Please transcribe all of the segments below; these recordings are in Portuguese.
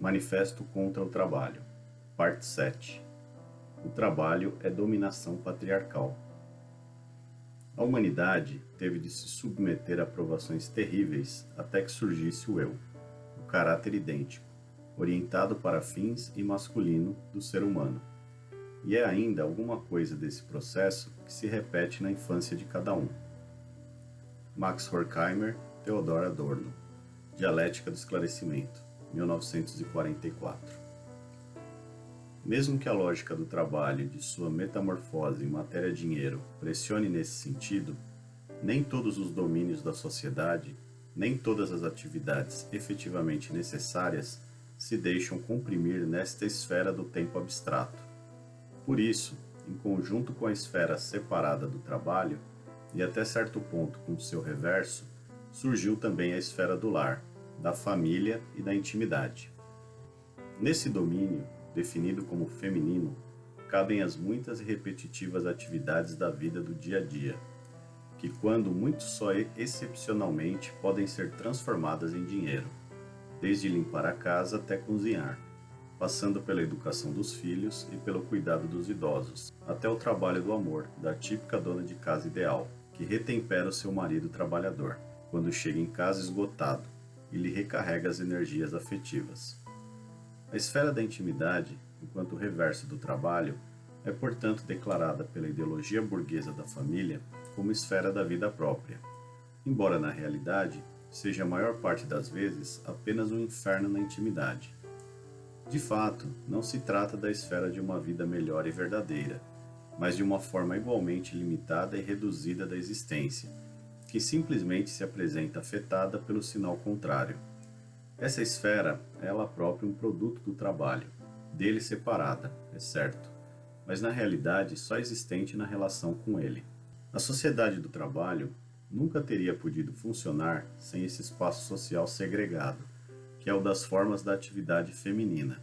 Manifesto contra o Trabalho, Parte 7 O trabalho é dominação patriarcal. A humanidade teve de se submeter a provações terríveis até que surgisse o eu, o caráter idêntico, orientado para fins e masculino do ser humano. E é ainda alguma coisa desse processo que se repete na infância de cada um. Max Horkheimer, Theodor Adorno. Dialética do Esclarecimento, 1944. Mesmo que a lógica do trabalho e de sua metamorfose em matéria-dinheiro pressione nesse sentido, nem todos os domínios da sociedade, nem todas as atividades efetivamente necessárias se deixam comprimir nesta esfera do tempo abstrato. Por isso, em conjunto com a esfera separada do trabalho, e até certo ponto com seu reverso, surgiu também a esfera do lar, da família e da intimidade. Nesse domínio, definido como feminino, cabem as muitas e repetitivas atividades da vida do dia a dia, que quando muito só excepcionalmente podem ser transformadas em dinheiro, desde limpar a casa até cozinhar, passando pela educação dos filhos e pelo cuidado dos idosos, até o trabalho do amor da típica dona de casa ideal, que retempera o seu marido trabalhador, quando chega em casa esgotado, e lhe recarrega as energias afetivas. A esfera da intimidade, enquanto reverso do trabalho, é portanto declarada pela ideologia burguesa da família como esfera da vida própria, embora na realidade seja a maior parte das vezes apenas um inferno na intimidade. De fato, não se trata da esfera de uma vida melhor e verdadeira, mas de uma forma igualmente limitada e reduzida da existência, que simplesmente se apresenta afetada pelo sinal contrário. Essa esfera é ela própria um produto do trabalho, dele separada, é certo, mas na realidade só existente na relação com ele. A sociedade do trabalho nunca teria podido funcionar sem esse espaço social segregado, que é o das formas da atividade feminina.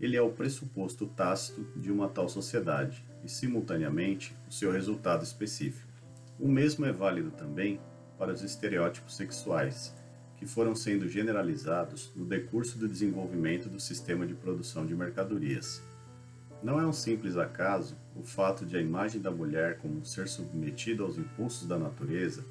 Ele é o pressuposto tácito de uma tal sociedade e, simultaneamente, o seu resultado específico. O mesmo é válido também para os estereótipos sexuais, que foram sendo generalizados no decurso do desenvolvimento do sistema de produção de mercadorias. Não é um simples acaso o fato de a imagem da mulher como um ser submetido aos impulsos da natureza,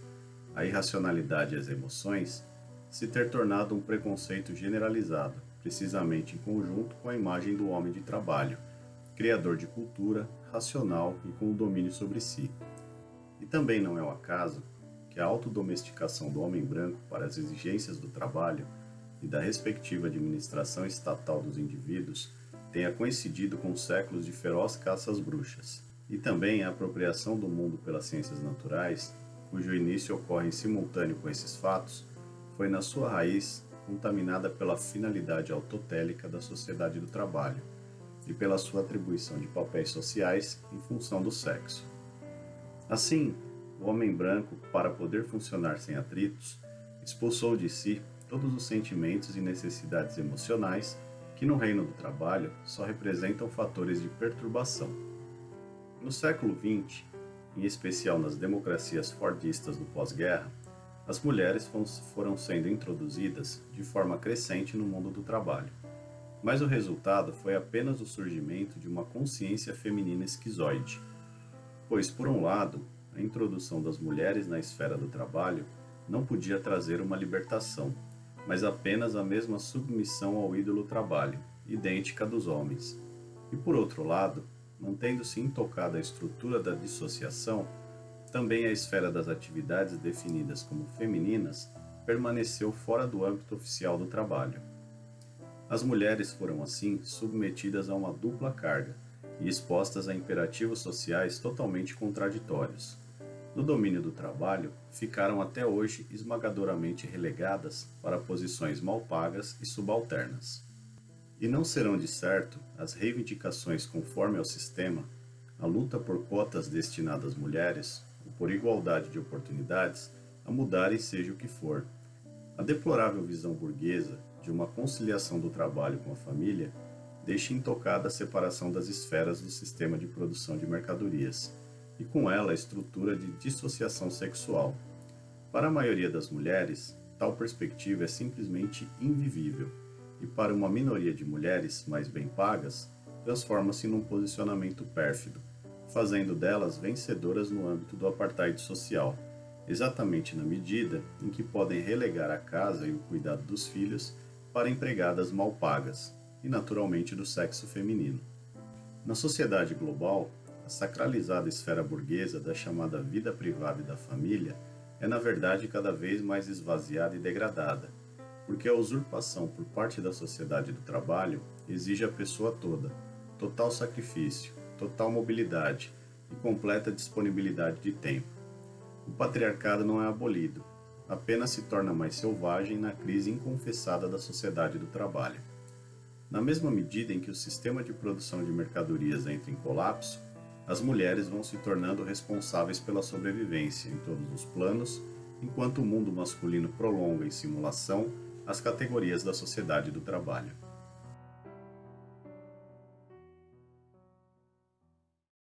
à irracionalidade e às emoções, se ter tornado um preconceito generalizado, precisamente em conjunto com a imagem do homem de trabalho, criador de cultura, racional e com o domínio sobre si. E também não é o acaso que a autodomesticação do homem branco para as exigências do trabalho e da respectiva administração estatal dos indivíduos tenha coincidido com séculos de feroz caça às bruxas, e também a apropriação do mundo pelas ciências naturais, cujo início ocorre em simultâneo com esses fatos, foi na sua raiz contaminada pela finalidade autotélica da sociedade do trabalho e pela sua atribuição de papéis sociais em função do sexo. Assim, o homem branco, para poder funcionar sem atritos, expulsou de si todos os sentimentos e necessidades emocionais que no reino do trabalho só representam fatores de perturbação. No século XX, em especial nas democracias fordistas do pós-guerra, as mulheres foram sendo introduzidas de forma crescente no mundo do trabalho. Mas o resultado foi apenas o surgimento de uma consciência feminina esquizoide, pois, por um lado, a introdução das mulheres na esfera do trabalho não podia trazer uma libertação, mas apenas a mesma submissão ao ídolo trabalho, idêntica dos homens. E por outro lado, mantendo-se intocada a estrutura da dissociação, também a esfera das atividades definidas como femininas permaneceu fora do âmbito oficial do trabalho. As mulheres foram assim submetidas a uma dupla carga, e expostas a imperativos sociais totalmente contraditórios. No domínio do trabalho, ficaram até hoje esmagadoramente relegadas para posições mal pagas e subalternas. E não serão de certo as reivindicações conforme ao sistema, a luta por cotas destinadas às mulheres, ou por igualdade de oportunidades, a mudarem seja o que for. A deplorável visão burguesa de uma conciliação do trabalho com a família deixa intocada a separação das esferas do sistema de produção de mercadorias, e com ela a estrutura de dissociação sexual. Para a maioria das mulheres, tal perspectiva é simplesmente invivível, e para uma minoria de mulheres mais bem pagas, transforma-se num posicionamento pérfido, fazendo delas vencedoras no âmbito do apartheid social, exatamente na medida em que podem relegar a casa e o cuidado dos filhos para empregadas mal pagas, e naturalmente do sexo feminino. Na sociedade global, a sacralizada esfera burguesa da chamada vida privada e da família é na verdade cada vez mais esvaziada e degradada, porque a usurpação por parte da sociedade do trabalho exige a pessoa toda, total sacrifício, total mobilidade e completa disponibilidade de tempo. O patriarcado não é abolido, apenas se torna mais selvagem na crise inconfessada da sociedade do trabalho. Na mesma medida em que o sistema de produção de mercadorias entra em colapso, as mulheres vão se tornando responsáveis pela sobrevivência em todos os planos, enquanto o mundo masculino prolonga em simulação as categorias da sociedade do trabalho.